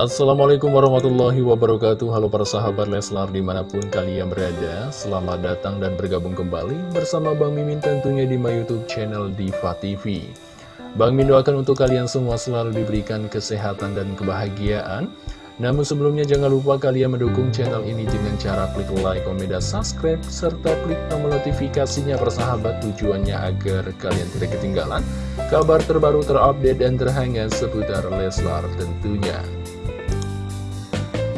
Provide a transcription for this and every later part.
Assalamualaikum warahmatullahi wabarakatuh. Halo para sahabat Leslar di mana pun kalian berada Selamat datang dan bergabung kembali bersama Bang Mimin tentunya di my youtube channel Diva TV Bang Mimin doakan untuk kalian semua selalu diberikan kesehatan dan kebahagiaan. Namun sebelumnya jangan lupa kalian mendukung channel ini dengan cara klik like, komen, dan subscribe, serta klik tombol notifikasinya persahabat tujuannya agar kalian tidak ketinggalan kabar terbaru terupdate dan terhangat seputar Leslar tentunya.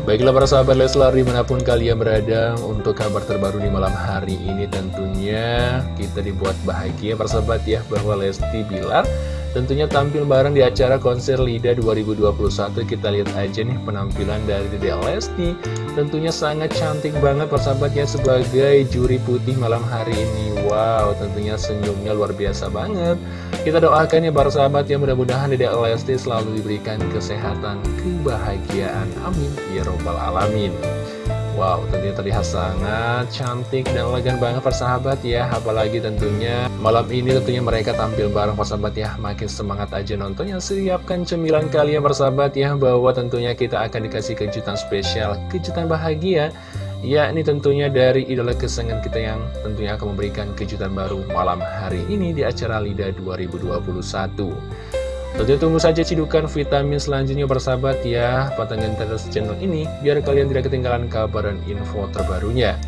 Baiklah para sahabat Leslar di mana pun kalian berada untuk kabar terbaru di malam hari ini tentunya kita dibuat bahagia persahabat ya bahwa Lesti Bilar tentunya tampil bareng di acara konser LIDA 2021 kita lihat aja nih penampilan dari Dede Lesti. Tentunya sangat cantik banget persahabat ya sebagai juri putih malam hari ini. Wow tentunya senyumnya luar biasa banget kita doakan ya para sahabat ya mudah-mudahan Dede Lesti selalu diberikan kesehatan, kebahagiaan. Amin. Ya Robbal Alamin. Wow, tentunya terlihat sangat cantik dan elegan banget persahabat ya Apalagi tentunya malam ini tentunya mereka tampil bareng persahabat ya Makin semangat aja nontonnya Siapkan cemilan kalian persahabat ya Bahwa tentunya kita akan dikasih kejutan spesial Kejutan bahagia Ya, ini tentunya dari idola kesenangan kita yang tentunya akan memberikan kejutan baru malam hari ini di acara LIDA 2021. Tentunya tunggu saja cidukan vitamin selanjutnya bersahabat ya, pantengin terus channel ini biar kalian tidak ketinggalan kabar dan info terbarunya.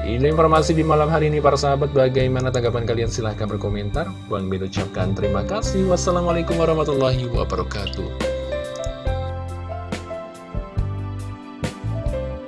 Ini informasi di malam hari ini para sahabat, bagaimana tanggapan kalian silahkan berkomentar. Bang Bin ucapkan terima kasih. Wassalamualaikum warahmatullahi wabarakatuh.